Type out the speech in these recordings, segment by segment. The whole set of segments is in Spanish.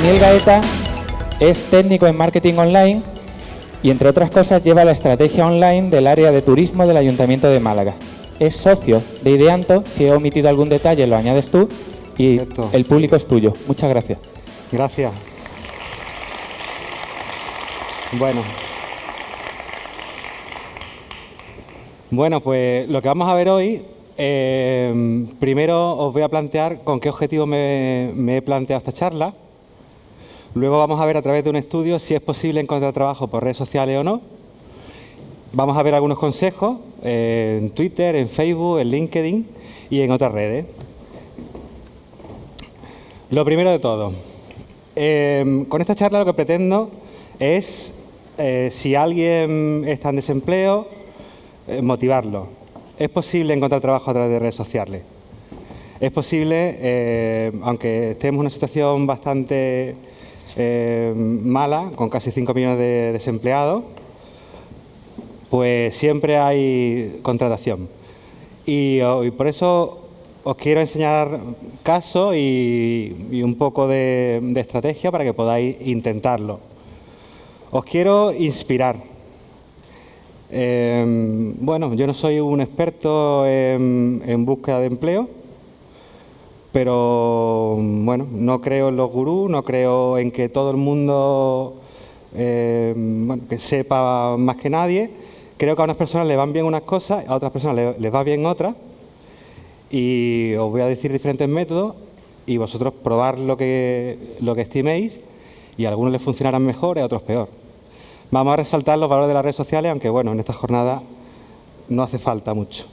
Daniel Gaeta es técnico en marketing online y entre otras cosas lleva la estrategia online del área de turismo del Ayuntamiento de Málaga. Es socio de Ideanto, si he omitido algún detalle lo añades tú y Perfecto. el público es tuyo. Muchas gracias. Gracias. Bueno. Bueno, pues lo que vamos a ver hoy, eh, primero os voy a plantear con qué objetivo me, me he planteado esta charla. Luego vamos a ver a través de un estudio si es posible encontrar trabajo por redes sociales o no. Vamos a ver algunos consejos eh, en Twitter, en Facebook, en LinkedIn y en otras redes. Lo primero de todo, eh, con esta charla lo que pretendo es, eh, si alguien está en desempleo, motivarlo. Es posible encontrar trabajo a través de redes sociales. Es posible, aunque estemos en una situación bastante eh, mala, con casi 5 millones de desempleados, pues siempre hay contratación. Y, oh, por eso os quiero enseñar casos y, un poco de, estrategia para que podáis intentarlo. Os quiero inspirar. Eh, bueno, yo no soy un experto en búsqueda de empleo, pero bueno, no creo en los gurús, no creo en que todo el mundo eh, que sepa más que nadie. Creo que a unas personas les van bien unas cosas, a otras personas les, les va bien otras. Y os voy a decir diferentes métodos y vosotros probar lo que, lo que estiméis y a algunos les funcionarán mejor y a otros peor. Vamos a resaltar los valores de las redes sociales, aunque bueno, en esta jornada no hace falta mucho.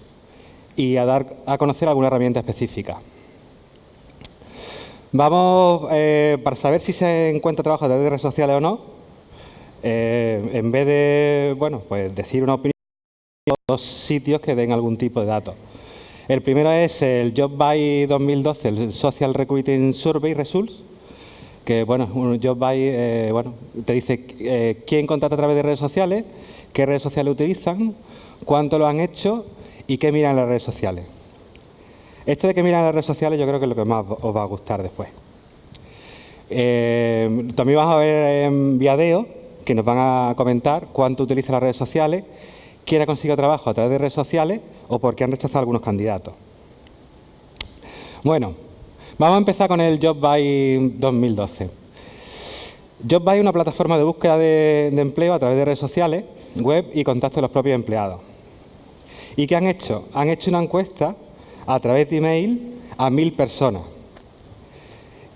Y a dar a conocer alguna herramienta específica. Vamos, eh, para saber si se encuentra trabajo a través de redes sociales o no, eh, en vez de, bueno, pues decir una opinión, dos sitios que den algún tipo de datos. El primero es el JobBuy 2012, el Social Recruiting Survey Results, que bueno, un JobBuy eh, bueno, te dice eh, quién contrata a través de redes sociales, qué redes sociales utilizan, cuánto lo han hecho y qué miran las redes sociales. Esto de que miran las redes sociales yo creo que es lo que más os va a gustar después. Eh, también vamos a ver en Viadeo, que nos van a comentar cuánto utiliza las redes sociales, quién ha conseguido trabajo a través de redes sociales o por qué han rechazado algunos candidatos. Bueno, vamos a empezar con el JobBuy 2012. JobBuy es una plataforma de búsqueda de, de empleo a través de redes sociales, web y contacto de los propios empleados. ¿Y qué han hecho? Han hecho una encuesta a través de email a mil personas.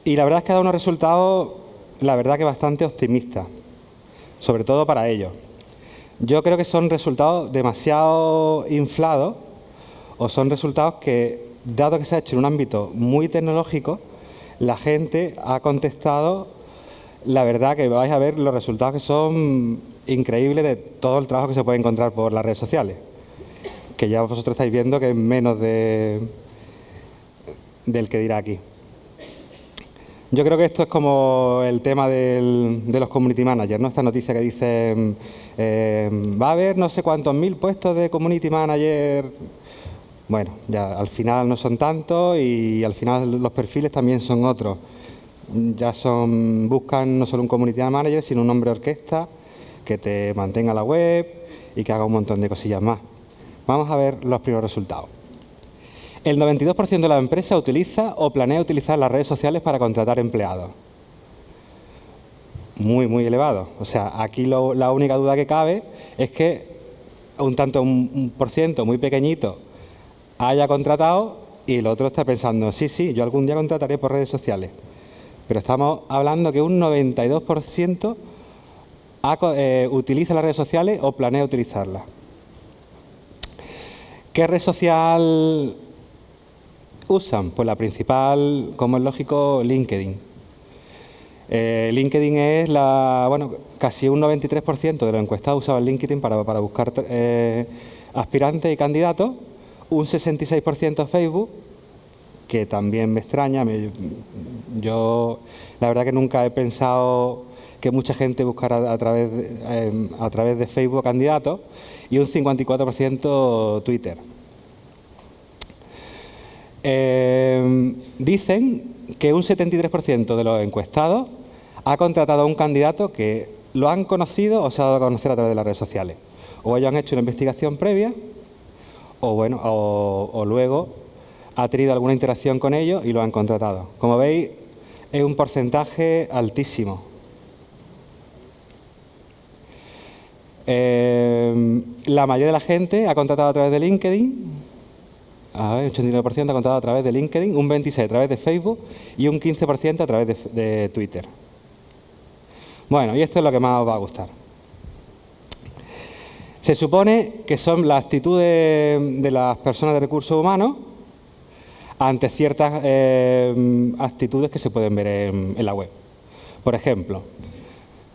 Y la verdad es que ha dado unos resultados, la verdad que bastante optimistas, sobre todo para ellos. Yo creo que son resultados demasiado inflados o son resultados que, dado que se ha hecho en un ámbito muy tecnológico, la gente ha contestado, la verdad que vais a ver los resultados que son increíbles de todo el trabajo que se puede encontrar por las redes sociales, que ya vosotros estáis viendo que es menos de, del que dirá aquí. Yo creo que esto es como el tema del, de los community managers, ¿no? Esta noticia que dice, eh, va a haber no sé cuántos mil puestos de community manager. Bueno, ya al final no son tantos y al final los perfiles también son otros. Ya son, buscan no solo un community manager, sino un hombre orquesta que te mantenga la web y que haga un montón de cosillas más. Vamos a ver los primeros resultados. El 92% de las empresas utiliza o planea utilizar las redes sociales para contratar empleados. Muy, muy elevado. O sea, aquí la única duda que cabe es que un tanto, un, por ciento muy pequeñito haya contratado y el otro está pensando, sí, sí, yo algún día contrataré por redes sociales. Pero estamos hablando que un 92% ha, eh, utiliza las redes sociales o planea utilizarlas. ¿Qué red social usan? Pues la principal, como es lógico, LinkedIn. Eh, LinkedIn es la, bueno, casi un 93% de los encuestados usaban LinkedIn para, para buscar eh, aspirantes y candidatos, un 66% Facebook, que también me extraña. Yo, la verdad que nunca he pensado que mucha gente buscara a través eh, a través de Facebook candidatos, y un 54% Twitter. Eh, dicen que un 73% de los encuestados ha contratado a un candidato que lo han conocido o se ha dado a conocer a través de las redes sociales. O ellos han hecho una investigación previa o, bueno, o, luego ha tenido alguna interacción con ellos y lo han contratado. Como veis, es un porcentaje altísimo. Eh, la mayoría de la gente ha contratado a través de LinkedIn, a ver, 89% ha contratado a través de LinkedIn, un 26% a través de Facebook y un 15% a través de, Twitter. Bueno, y esto es lo que más os va a gustar. Se supone que son las actitudes de las personas de recursos humanos ante ciertas eh, actitudes que se pueden ver en, la web. Por ejemplo,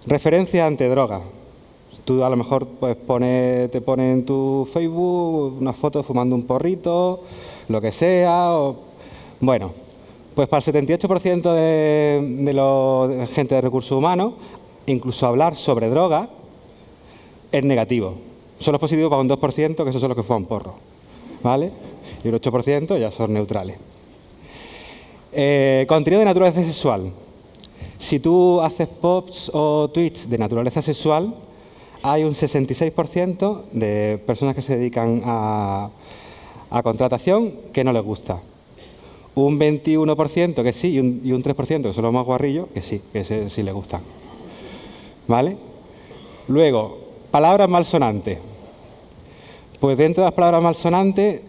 referencias ante drogas. Tú a lo mejor pues, te pones en tu Facebook una foto fumando un porrito, lo que sea. bueno, pues para el 78% de, de la gente de recursos humanos incluso hablar sobre droga es negativo. Solo es positivo para un 2%, que esos son los que fuman porro. ¿Vale? Y el 8% ya son neutrales. Eh, contenido de naturaleza sexual. Si tú haces posts o tweets de naturaleza sexual, hay un 66% de personas que se dedican a, contratación que no les gusta. Un 21% que sí y un, y un 3% que son los más guarrillos que sí, que sí les gustan. ¿Vale? Luego, palabras malsonantes. Pues dentro de las palabras malsonantes,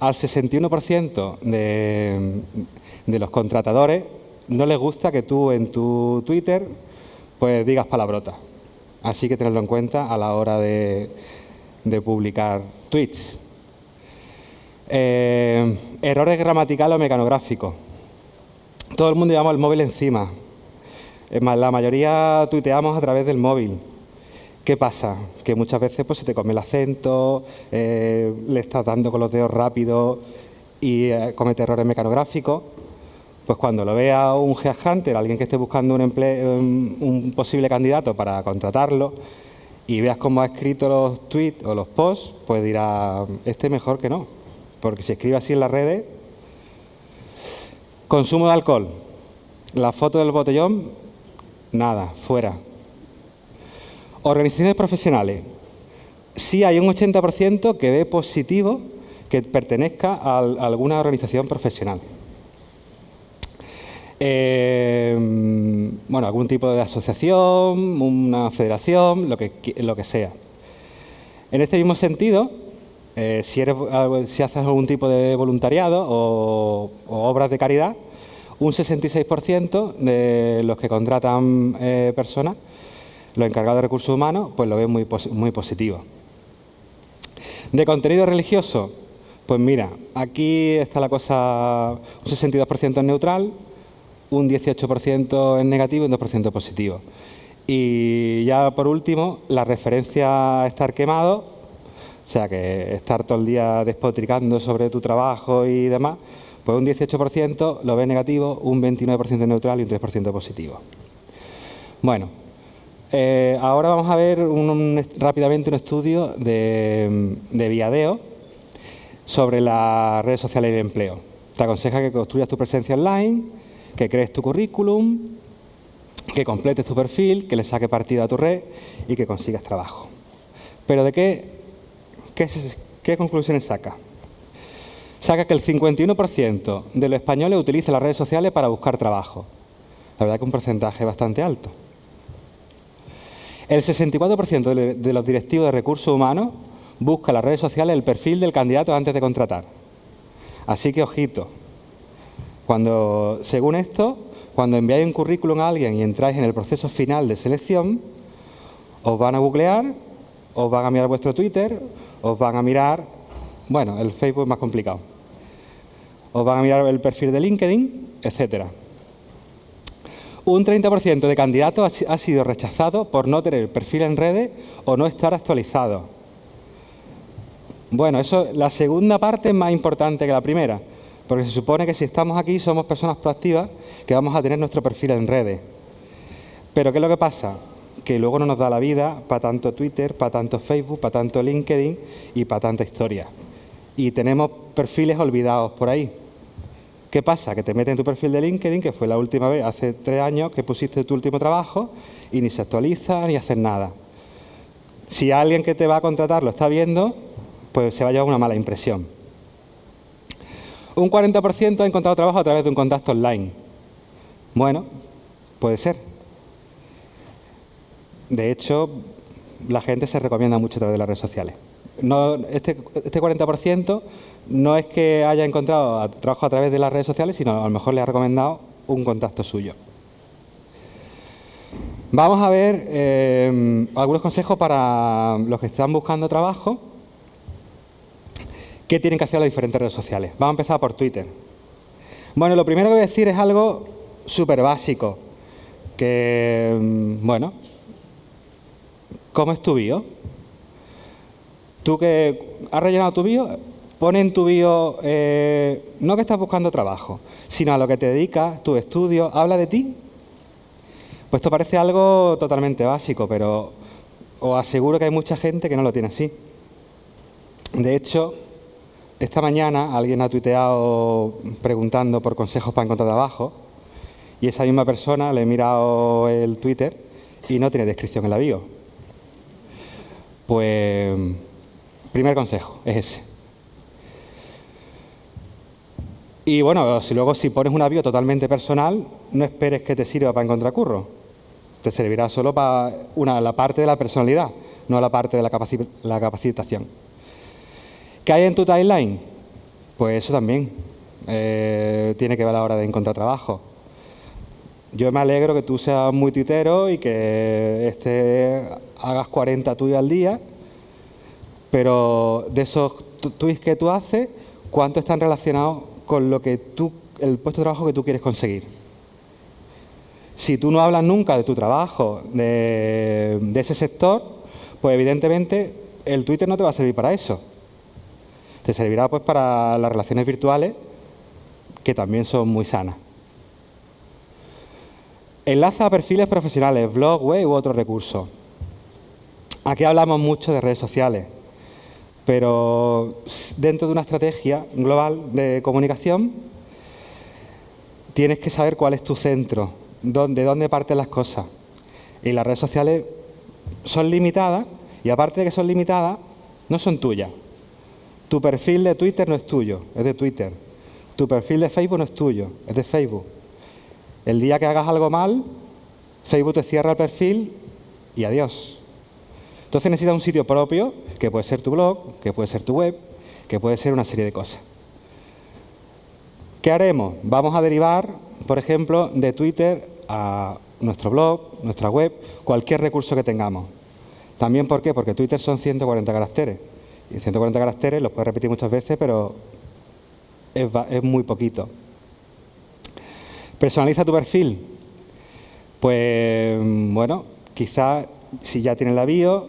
al 61% de, de los contratadores no les gusta que tú en tu Twitter pues digas palabrotas. Así que tenerlo en cuenta a la hora de, publicar tweets. Eh, errores gramaticales o mecanográficos. Todo el mundo llevamos el móvil encima. La mayoría tuiteamos a través del móvil. ¿Qué pasa? Que muchas veces pues, se te come el acento, eh, le estás dando con los dedos rápido y eh, comete errores mecanográficos. Pues cuando lo vea un headhunter, alguien que esté buscando un, un posible candidato para contratarlo, y veas cómo ha escrito los tweets o los posts, pues dirá, este mejor que no. Porque si escribe así en las redes... Consumo de alcohol. La foto del botellón Nada, fuera. Organizaciones profesionales. Sí hay un 80% que ve positivo que pertenezca a, alguna organización profesional. Eh, bueno, algún tipo de asociación, una federación, lo que, lo que sea. En este mismo sentido, eh, si, eres, si haces algún tipo de voluntariado o obras de caridad, un 66% de los que contratan eh, personas, los encargados de recursos humanos, pues lo ven muy, muy positivo. De contenido religioso, pues mira, aquí está la cosa, un 62% es neutral, un 18% es negativo y un 2% positivo. Y ya por último, la referencia a estar quemado, o sea que estar todo el día despotricando sobre tu trabajo y demás, pues un 18% lo ve negativo, un 29% neutral y un 3% positivo. Bueno, eh, ahora vamos a ver rápidamente un estudio de, de Viadeo sobre las redes sociales y el empleo. Te aconseja que construyas tu presencia online, que crees tu currículum, que completes tu perfil, que le saque partido a tu red y que consigas trabajo. Pero ¿de qué, qué, qué conclusiones saca? saca que el 51% de los españoles utiliza las redes sociales para buscar trabajo. La verdad que un porcentaje bastante alto. El 64% de los directivos de recursos humanos busca en las redes sociales el perfil del candidato antes de contratar. Así que ojito, cuando, según esto, cuando enviáis un currículum a alguien y entráis en el proceso final de selección, os van a googlear, os van a mirar vuestro Twitter, os van a mirar, bueno, el Facebook es más complicado os van a mirar el perfil de LinkedIn, etcétera. Un 30% de candidatos ha sido rechazado por no tener perfil en redes o no estar actualizado. Bueno, eso, la segunda parte es más importante que la primera, porque se supone que si estamos aquí somos personas proactivas que vamos a tener nuestro perfil en redes. Pero ¿qué es lo que pasa? Que luego no nos da la vida para tanto Twitter, para tanto Facebook, para tanto LinkedIn y para tanta historia. Y tenemos perfiles olvidados por ahí. ¿Qué pasa? Que te metes en tu perfil de LinkedIn, que fue la última vez, hace tres años, que pusiste tu último trabajo y ni se actualiza ni haces nada. Si alguien que te va a contratar lo está viendo, pues se va a llevar una mala impresión. Un 40% ha encontrado trabajo a través de un contacto online. Bueno, puede ser. De hecho, la gente se recomienda mucho a través de las redes sociales. No, este, este 40% no es que haya encontrado trabajo a través de las redes sociales, sino a lo mejor le ha recomendado un contacto suyo. Vamos a ver eh, algunos consejos para los que están buscando trabajo. ¿Qué tienen que hacer las diferentes redes sociales? Vamos a empezar por Twitter. Bueno, lo primero que voy a decir es algo súper básico. Que, mm, bueno, ¿cómo es tu bio? Tú que has rellenado tu bio, pone en tu bio, eh, no que estás buscando trabajo, sino a lo que te dedicas, tu estudio, habla de ti, pues esto parece algo totalmente básico, pero os aseguro que hay mucha gente que no lo tiene así. De hecho, esta mañana alguien ha tuiteado preguntando por consejos para encontrar trabajo y esa misma persona le he mirado el Twitter y no tiene descripción en la bio. Pues, primer consejo, es ese. Y bueno, si luego si pones una bio totalmente personal, no esperes que te sirva para encontrar curro te servirá solo para una, la parte de la personalidad, no la parte de la, la capacitación. ¿Qué hay en tu timeline? Pues eso también eh, tiene que ver a la hora de encontrar trabajo. Yo me alegro que tú seas muy tuitero y que este, hagas 40 tuyos al día, pero de esos tweets que tú haces, ¿cuántos están relacionados con lo que tú, el puesto de trabajo que tú quieres conseguir? Si tú no hablas nunca de tu trabajo, de, ese sector, pues evidentemente el Twitter no te va a servir para eso. Te servirá pues para las relaciones virtuales, que también son muy sanas. Enlaza a perfiles profesionales, blog, web u otros recursos. Aquí hablamos mucho de redes sociales, pero dentro de una estrategia global de comunicación tienes que saber cuál es tu centro, de dónde parten las cosas. Y las redes sociales son limitadas y aparte de que son limitadas, no son tuyas. Tu perfil de Twitter no es tuyo, es de Twitter. Tu perfil de Facebook no es tuyo, es de Facebook. El día que hagas algo mal, Facebook te cierra el perfil y adiós. Entonces necesitas un sitio propio, que puede ser tu blog, que puede ser tu web, que puede ser una serie de cosas. ¿Qué haremos? Vamos a derivar, por ejemplo, de Twitter a nuestro blog, nuestra web, cualquier recurso que tengamos. También, ¿por qué? Porque Twitter son 140 caracteres. Y 140 caracteres los puedes repetir muchas veces, pero es, muy poquito. Personaliza tu perfil. Pues, bueno, quizás si ya tienes la bio,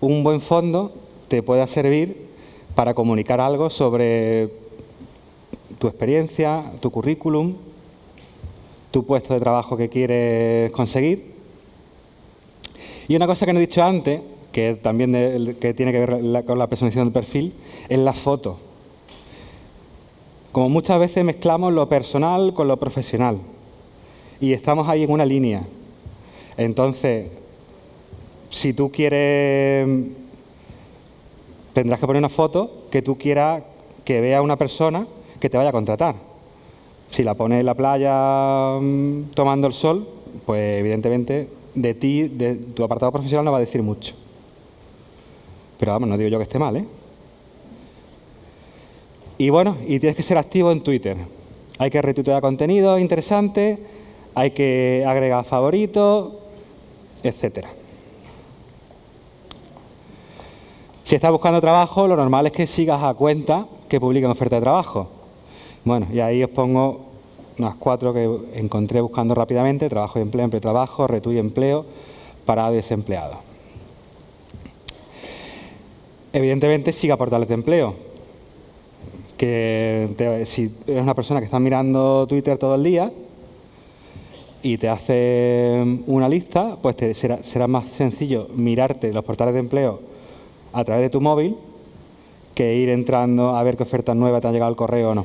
un buen fondo te pueda servir para comunicar algo sobre tu experiencia, tu currículum, tu puesto de trabajo que quieres conseguir. Y una cosa que no he dicho antes, que también que tiene que ver con la personalización del perfil, es la foto. Como muchas veces mezclamos lo personal con lo profesional y estamos ahí en una línea. Entonces, si tú quieres, tendrás que poner una foto que tú quieras que vea una persona que te vaya a contratar. Si la pones en la playa mm, tomando el sol, pues evidentemente de ti, de tu apartado profesional no va a decir mucho. Pero vamos, no digo yo que esté mal, ¿eh? Y bueno, y tienes que ser activo en Twitter. Hay que retuitear contenido interesante, hay que agregar favoritos, etcétera. Si estás buscando trabajo, lo normal es que sigas a cuenta que publiquen oferta de trabajo. Bueno, y ahí os pongo unas cuatro que encontré buscando rápidamente, trabajo y empleo, empleo trabajo, retu y empleo, parado y desempleado. Evidentemente siga portales de empleo, que si eres una persona que está mirando Twitter todo el día y te hace una lista, pues será, más sencillo mirarte los portales de empleo a través de tu móvil que ir entrando a ver qué ofertas nuevas te han llegado al correo o no.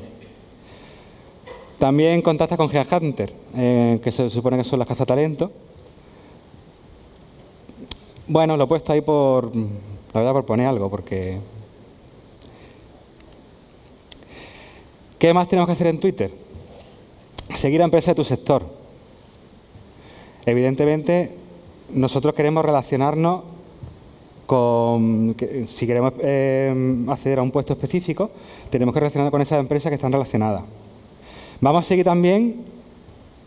También contacta con Headhunter, eh, que se supone que son las cazatalentos. Bueno, lo he puesto ahí por, la verdad, por poner algo, porque... ¿Qué más tenemos que hacer en Twitter? Seguir a empresas de tu sector. Evidentemente, nosotros queremos relacionarnos con, si queremos eh, acceder a un puesto específico, tenemos que relacionarnos con esas empresas que están relacionadas. Vamos a seguir también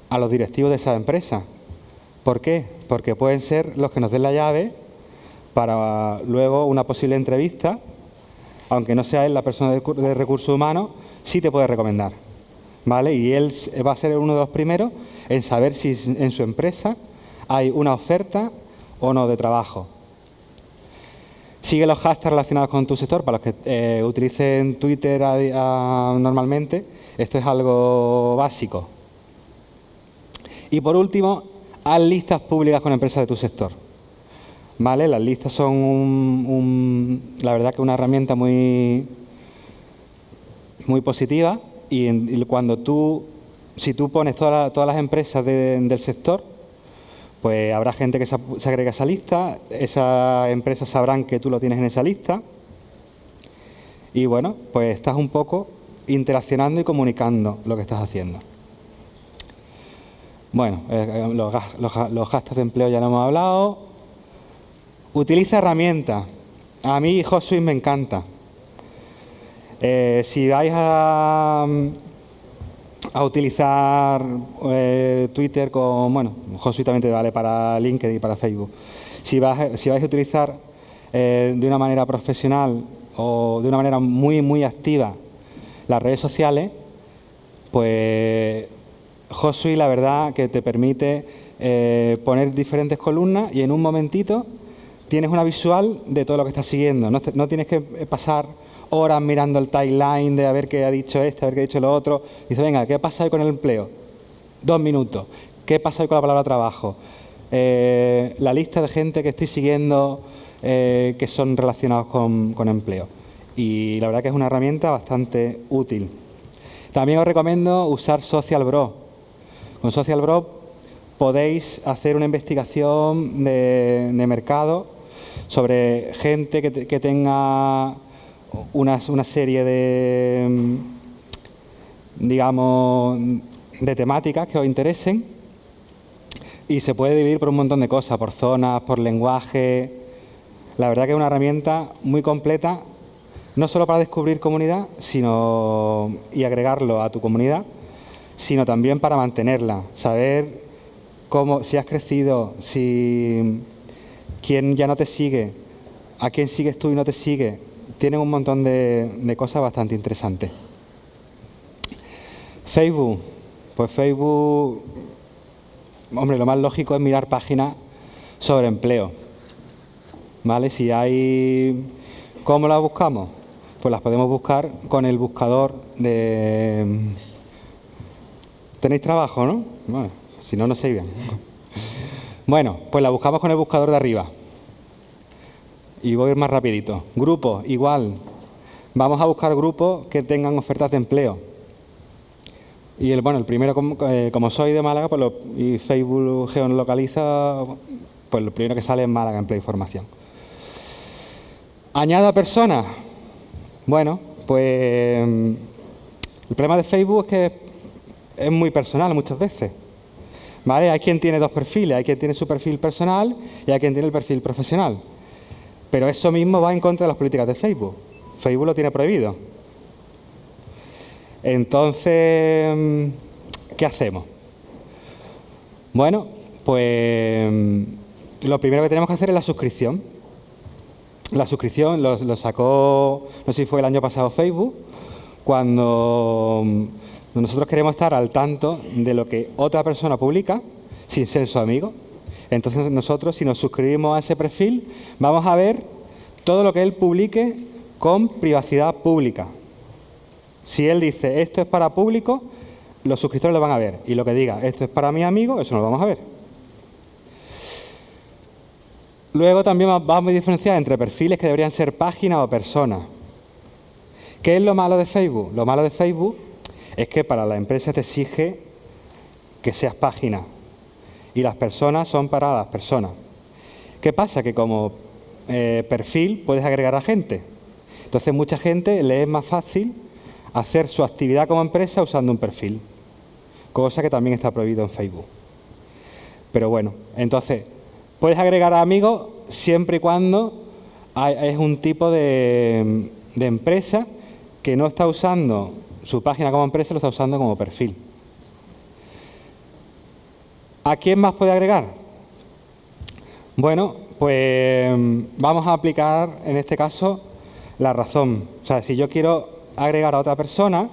a los directivos de esas empresas. ¿Por qué? Porque pueden ser los que nos den la llave para luego una posible entrevista, aunque no sea él la persona de, recursos humanos, sí te puede recomendar. ¿Vale? Y él va a ser uno de los primeros en saber si en su empresa hay una oferta o no de trabajo. Sigue los hashtags relacionados con tu sector, para los que eh, utilicen Twitter normalmente, esto es algo básico. Y por último, haz listas públicas con empresas de tu sector. ¿Vale? Las listas son, la verdad que una herramienta muy, muy positiva y, cuando tú, si tú pones todas las empresas del sector, pues habrá gente que se, agrega a esa lista, esas empresas sabrán que tú lo tienes en esa lista y bueno, pues estás un poco interaccionando y comunicando lo que estás haciendo. Bueno, eh, eh, los, gastos de empleo ya lo hemos hablado. Utiliza herramientas. A mí HotSuite me encanta. Eh, si vais a, a utilizar eh, Twitter con, bueno, Josué también te vale para LinkedIn y para Facebook. Si, vais a utilizar eh, de una manera profesional o de una manera muy, muy activa las redes sociales, pues Josué la verdad que te permite poner diferentes columnas y en un momentito tienes una visual de todo lo que estás siguiendo. No, tienes que pasar horas mirando el timeline de a ver qué ha dicho este, a ver qué ha dicho lo otro. Dice, venga, ¿qué pasa hoy con el empleo? Dos minutos. ¿Qué pasa hoy con la palabra trabajo? Eh, la lista de gente que estoy siguiendo eh, que son relacionados con, con empleo. Y la verdad que es una herramienta bastante útil. También os recomiendo usar Social Bro. Con Social Bro podéis hacer una investigación de, mercado sobre gente que, que tenga una, serie de, mm, digamos, de temáticas que os interesen y se puede dividir por un montón de cosas, por zonas, por lenguaje. La verdad que es una herramienta muy completa, no solo para descubrir comunidad sino y agregarlo a tu comunidad, sino también para mantenerla, saber cómo, si has crecido, si quién ya no te sigue, a quién sigues tú y no te sigue, tienen un montón de, cosas bastante interesantes. Facebook, pues Facebook, hombre, lo más lógico es mirar páginas sobre empleo. ¿Vale? Si hay... ¿Cómo las buscamos? Pues las podemos buscar con el buscador de... ¿Tenéis trabajo, no? Si no, no se bien. Bueno, pues la buscamos con el buscador de arriba y voy a ir más rapidito. Grupos, igual. Vamos a buscar grupos que tengan ofertas de empleo. Y el, bueno, el primero, como, eh, soy de Málaga pues y Facebook geolocaliza, pues lo primero que sale es Málaga Empleo y Formación. Añado a personas. Bueno, pues el problema de Facebook es que es muy personal muchas veces. ¿Vale? Hay quien tiene dos perfiles, hay quien tiene su perfil personal y hay quien tiene el perfil profesional. Pero eso mismo va en contra de las políticas de Facebook. Facebook lo tiene prohibido. Entonces, ¿qué hacemos? Bueno, pues lo primero que tenemos que hacer es la suscripción. La suscripción lo, sacó, no sé si fue el año pasado Facebook, cuando nosotros queremos estar al tanto de lo que otra persona publica sin ser su amigo. Entonces nosotros, si nos suscribimos a ese perfil, vamos a ver todo lo que él publique con privacidad pública. Si él dice esto es para público, los suscriptores lo van a ver. Y lo que diga esto es para mi amigo, eso no lo vamos a ver. Luego también vamos a diferenciar entre perfiles que deberían ser páginas o personas. ¿Qué es lo malo de Facebook? Lo malo de Facebook es que para la empresa te exige que seas página y las personas son para las personas. ¿Qué pasa? Que como eh, perfil puedes agregar a gente. Entonces mucha gente le es más fácil hacer su actividad como empresa usando un perfil, cosa que también está prohibido en Facebook. Pero bueno, entonces puedes agregar a amigos siempre y cuando es un tipo de, de empresa que no está usando su página como empresa, lo está usando como perfil. ¿A quién más puede agregar? Bueno, pues vamos a aplicar en este caso la razón. O sea, si yo quiero agregar a otra persona,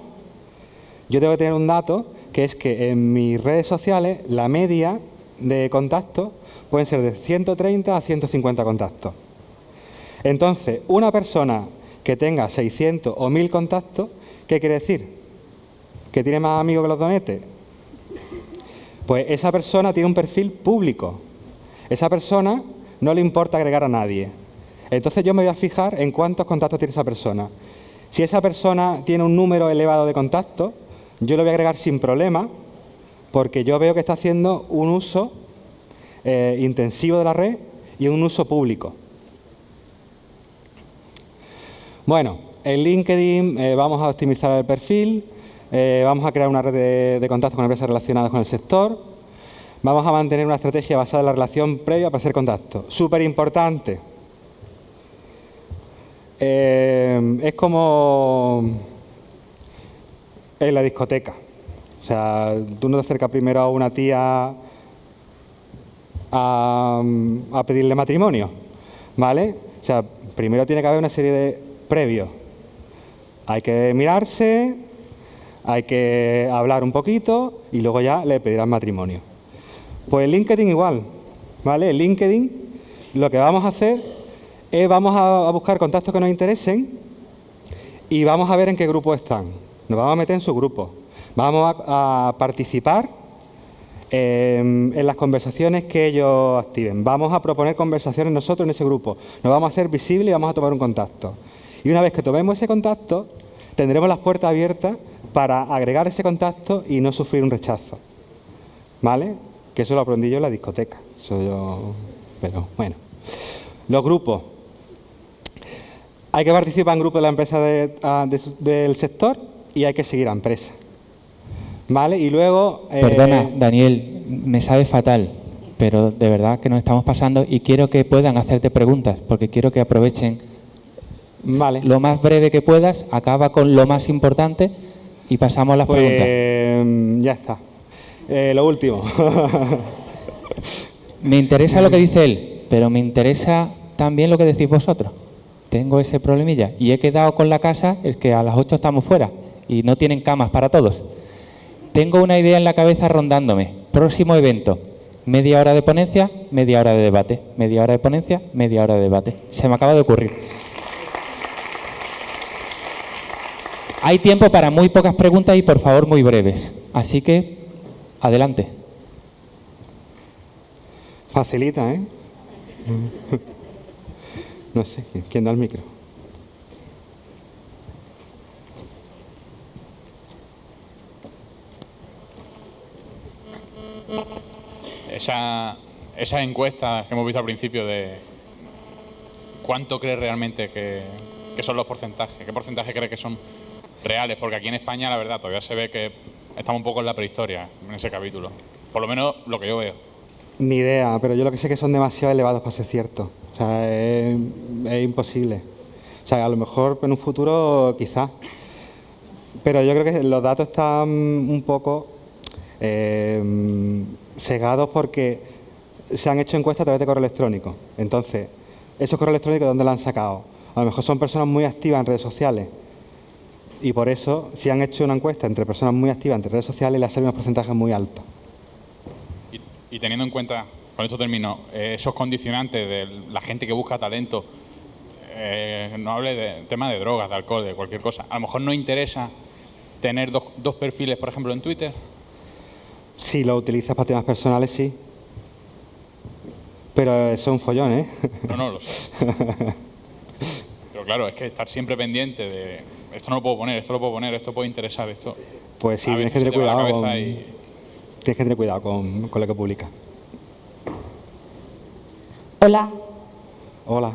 yo tengo que tener un dato que es que en mis redes sociales la media de contactos pueden ser de 130 a 150 contactos. Entonces, una persona que tenga 600 o 1000 contactos, ¿qué quiere decir? ¿Que tiene más amigos que los donetes? Pues esa persona tiene un perfil público. Esa persona no le importa agregar a nadie. Entonces yo me voy a fijar en cuántos contactos tiene esa persona. Si esa persona tiene un número elevado de contactos, yo lo voy a agregar sin problema, porque yo veo que está haciendo un uso eh, intensivo de la red y un uso público. Bueno, en LinkedIn eh, vamos a optimizar el perfil, eh, vamos a crear una red de, contactos con empresas relacionadas con el sector, vamos a mantener una estrategia basada en la relación previa para hacer contacto. Súper importante. Eh, es como en la discoteca. O sea, tú no te acercas primero a una tía a, pedirle matrimonio, ¿vale? O sea, primero tiene que haber una serie de previo. Hay que mirarse, hay que hablar un poquito y luego ya le pedirán matrimonio. Pues LinkedIn igual, ¿vale? En LinkedIn lo que vamos a hacer es vamos a, buscar contactos que nos interesen y vamos a ver en qué grupo están. Nos vamos a meter en su grupo. Vamos a, participar en, en las conversaciones que ellos activen. Vamos a proponer conversaciones nosotros en ese grupo. Nos vamos a hacer visibles y vamos a tomar un contacto. Y una vez que tomemos ese contacto, tendremos las puertas abiertas para agregar ese contacto y no sufrir un rechazo. ¿Vale? Que eso lo aprendí yo en la discoteca. Eso yo... Pero bueno. Los grupos. Hay que participar en grupos de la empresa ah, del sector y hay que seguir a empresa. ¿Vale? Y luego... Eh, Perdona, Daniel, me sabe fatal, pero de verdad que nos estamos pasando y quiero que puedan hacerte preguntas, porque quiero que aprovechen Vale. Lo más breve que puedas, acaba con lo más importante y pasamos a las pues, preguntas. Ya está. Eh, lo último. me interesa lo que dice él, pero me interesa también lo que decís vosotros. Tengo ese problemilla y he quedado con la casa, es que a las 8 estamos fuera y no tienen camas para todos. Tengo una idea en la cabeza rondándome. Próximo evento, media hora de ponencia, media hora de debate, media hora de ponencia, media hora de debate. Se me acaba de ocurrir. Hay tiempo para muy pocas preguntas y por favor muy breves. Así que, adelante. Facilita, ¿eh? No sé, ¿quién da el micro? Esa, esa encuesta que hemos visto al principio de cuánto cree realmente que, que son los porcentajes, qué porcentaje cree que son reales, porque aquí en España la verdad todavía se ve que estamos un poco en la prehistoria en ese capítulo. Por lo menos lo que yo veo. Ni idea, pero yo lo que sé es que son demasiado elevados para ser cierto. O sea, es, imposible. O sea, a lo mejor en un futuro quizás. Pero yo creo que los datos están un poco eh, cegados porque se han hecho encuestas a través de correo electrónico. Entonces, esos correos electrónicos, ¿dónde los han sacado? A lo mejor son personas muy activas en redes sociales y por eso, si han hecho una encuesta entre personas muy activas en redes sociales, le salen unos porcentajes muy altos. Y, teniendo en cuenta, con esto termino, eh, esos condicionantes de la gente que busca talento, eh, no hable de tema de drogas, de alcohol, de cualquier cosa, a lo mejor no interesa tener dos, dos perfiles, por ejemplo, en Twitter. Si lo utilizas para temas personales, sí. Pero eso es un follón, ¿eh? No, no, lo sé. Pero claro, es que estar siempre pendiente de esto no lo puedo poner, esto lo puedo poner, esto puede interesar, esto pues sí, tienes que tener cuidado, con, y- tienes que tener cuidado con, con lo que publicas. Hola, Hola.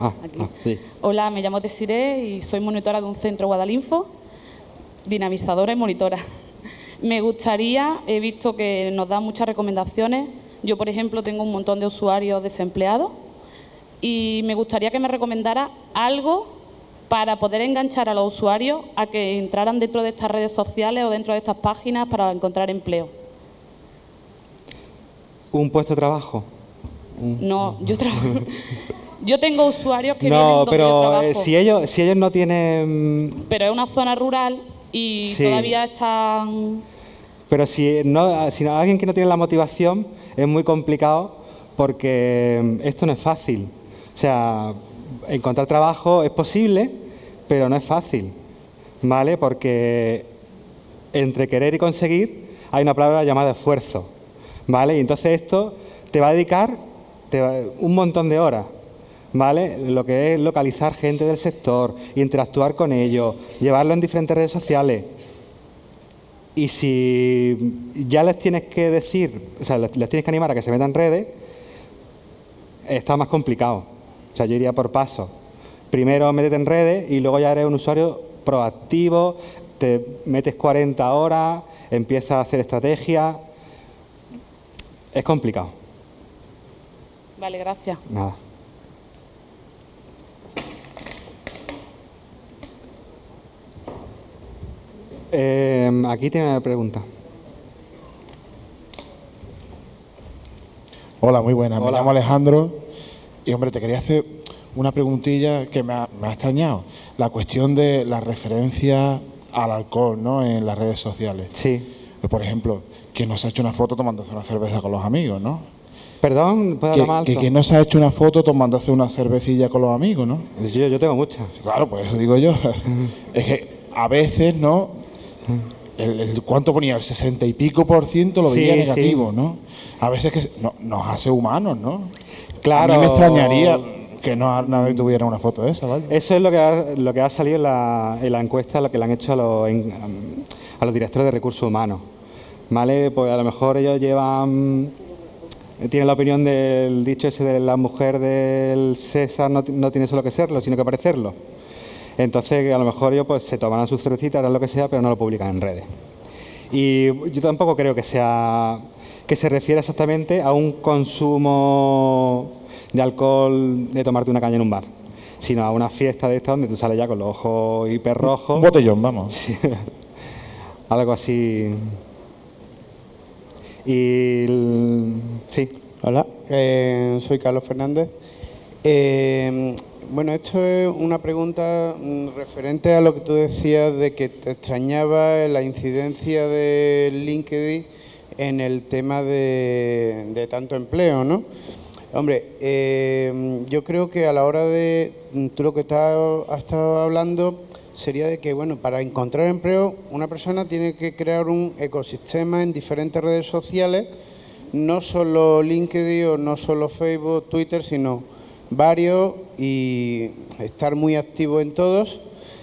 Ah, Aquí. ah, sí. hola, me llamo Desiree y soy monitora de un centro Guadalinfo, dinamizadora y monitora. Me gustaría, he visto que nos dan muchas recomendaciones. Yo, por ejemplo, tengo un montón de usuarios desempleados y me gustaría que me recomendara algo para poder enganchar a los usuarios a que entraran dentro de estas redes sociales o dentro de estas páginas para encontrar empleo. ¿Un puesto de trabajo? No, yo trabajo. Yo tengo usuarios que vienen No, donde yo pero trabajo. eh, si ellos, si ellos no tienen pero es una zona rural y Sí. todavía están... Pero si, no, si no- alguien que no tiene la motivación es muy complicado porque mm, esto no es fácil. O sea, encontrar trabajo es posible, pero no es fácil. ¿Vale? Porque entre querer y conseguir hay una palabra llamada esfuerzo. ¿Vale? Y entonces esto te va a dedicar un montón de horas. ¿Vale? Lo que es localizar gente del sector, interactuar con ellos, llevarlo en diferentes redes sociales. Y si ya les tienes que decir, o sea, les tienes que animar a que se metan en redes, está más complicado. O sea, yo iría por pasos. Primero métete en redes y luego ya eres un usuario proactivo, te metes 40 horas, empiezas a hacer estrategia. Es complicado. Vale, gracias. Nada. Eh, aquí tiene una pregunta. Hola, muy buenas. Me Hola. llamo Alejandro y, hombre, te quería hacer una preguntilla que me ha, me ha extrañado. La cuestión de la referencia al alcohol ¿no? en las redes sociales. Sí. Por ejemplo, ¿quién no se ha hecho una foto tomándose una cerveza con los amigos, no? Perdón, ¿puedo Que, que quien no se ha hecho una foto tomándose una cervecilla con los amigos, ¿no? Yo, yo tengo muchas. Claro, pues eso digo yo. es que a veces, ¿no? El, el- ¿Cuánto ponía? El sesenta y pico por ciento lo veía sí. negativo, ¿no? A veces que no- nos hace humanos, ¿no? Claro. A mí me extrañaría que no nadie tuviera una foto de esa, ¿vale? Eso es lo que ha, lo que ha salido en la, en la encuesta, lo que le han hecho a los, en- a los directores de recursos humanos. ¿Vale? Pues a lo mejor ellos llevan. Tienen la opinión del dicho ese de la mujer del César no, no tiene solo que serlo, sino que parecerlo. Entonces, a lo mejor ellos pues, se tomarán sus cervecitas, harán lo que sea, pero no lo publican en redes. Y yo tampoco creo que sea que se refiera exactamente a un consumo de alcohol de tomarte una caña en un bar, sino a una fiesta de esta donde tú sales ya con los ojos hiperrojos. Un botellón, vamos. Sí. Algo así. Y el- sí, Hola, eh, soy Carlos Fernández. Eh, bueno, esto es una pregunta mm, referente a lo que tú decías de que te extrañaba la incidencia de LinkedIn en el tema de, tanto empleo, ¿no? Hombre, eh, yo creo que a la hora de, mm, tú lo que estás- has estado hablando sería de que, bueno, para encontrar empleo, una persona tiene que crear un ecosistema en diferentes redes sociales, no solo LinkedIn o no solo Facebook, Twitter, sino varios y estar muy activo en todos,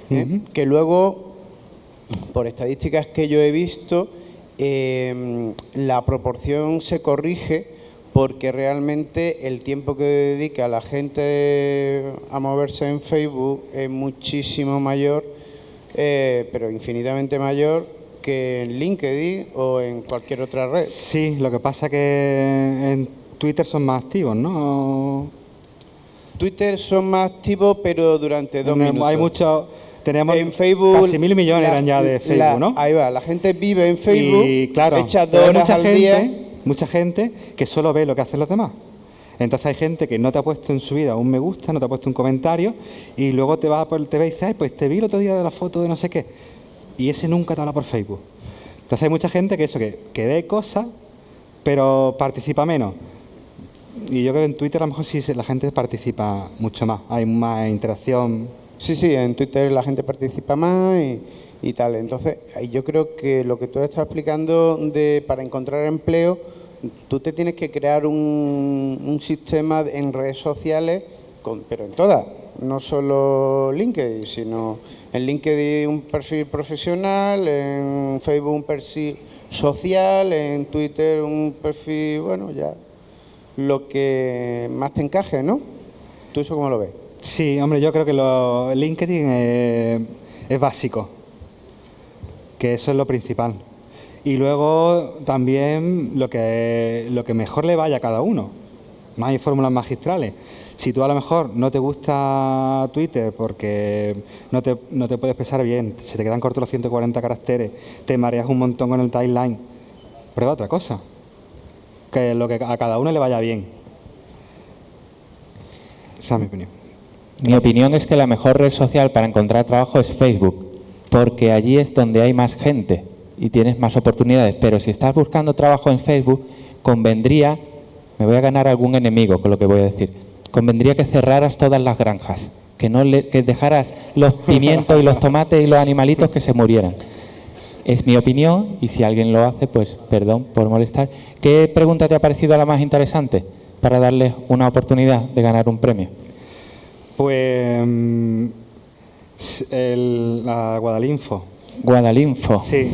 ¿eh? que luego por estadísticas que yo he visto, eh, la proporción se corrige porque realmente el tiempo que dedica la gente a moverse en Facebook es muchísimo mayor, eh, pero infinitamente mayor que en LinkedIn o en cualquier otra red. sí, lo que pasa que en Twitter son más activos, ¿no? Twitter son más activos, pero durante dos No, minutos. Hay muchos, tenemos en Facebook casi mil millones la- eran ya de la- Facebook, ¿no? Ahí va, la gente vive en Facebook, y claro, echa pero dos hay horas mucha al gente, día. mucha gente que solo ve lo que hacen los demás. Entonces hay gente que no te ha puesto en su vida un me gusta, no te ha puesto un comentario y luego te va por el TV y dice, ay, pues te vi el otro día de la foto de no sé qué. Y ese nunca te habla por Facebook. Entonces hay mucha gente que eso, que, que ve cosas, pero participa menos. Y yo creo que en Twitter a lo mejor sí la gente participa mucho más, hay más interacción. Sí, sí, en Twitter la gente participa más y, tal. Entonces, yo creo que lo que tú estás explicando de para encontrar empleo, tú te tienes que crear un, un sistema en redes sociales con, pero en todas, no solo LinkedIn, sino en LinkedIn un perfil profesional, en Facebook un perfil social, en Twitter un perfil, bueno, ya lo que más te encaje, ¿no? ¿Tú eso cómo lo ves? Sí, hombre, yo creo que lo, LinkedIn eh, es básico, que eso es lo principal. Y luego también lo que, lo que mejor le vaya a cada uno. No hay fórmulas magistrales. Si tú a lo mejor no te gusta Twitter porque no te, no te puedes expresar bien, se te quedan cortos los 140 caracteres, te mareas un montón con el timeline, prueba otra cosa. Que lo que a cada uno le vaya bien. Esa es mi opinión. Mi opinión es que la mejor red social para encontrar trabajo es Facebook, porque allí es donde hay más gente y tienes más oportunidades. Pero si estás buscando trabajo en Facebook, convendría, me voy a ganar algún enemigo con lo que voy a decir, convendría que cerraras todas las granjas, que no le, que dejaras los pimientos y los tomates y los animalitos que se murieran. Es mi opinión y si alguien lo hace, pues perdón por molestar. ¿Qué pregunta te ha parecido la más interesante para darles una oportunidad de ganar un premio? Pues mm, el, la Guadalinfo. Guadalinfo. Sí,